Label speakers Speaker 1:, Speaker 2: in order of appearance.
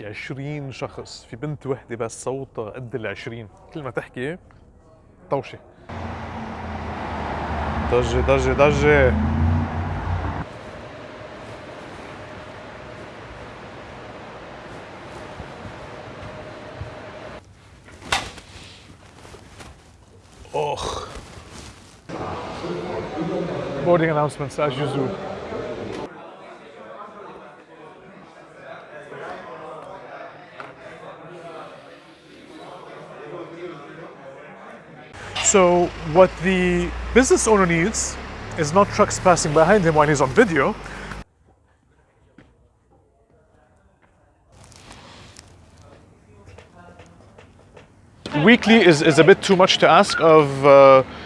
Speaker 1: شي 20 شخص في بنت وحدة بس صوتها قد ال 20 كل ما تحكي طوشة. ضجة ضجة ضجة. أخ. Boarding announcements as usual. So what the business owner needs is not trucks passing behind him while he's on video. Weekly is, is a bit too much to ask of uh,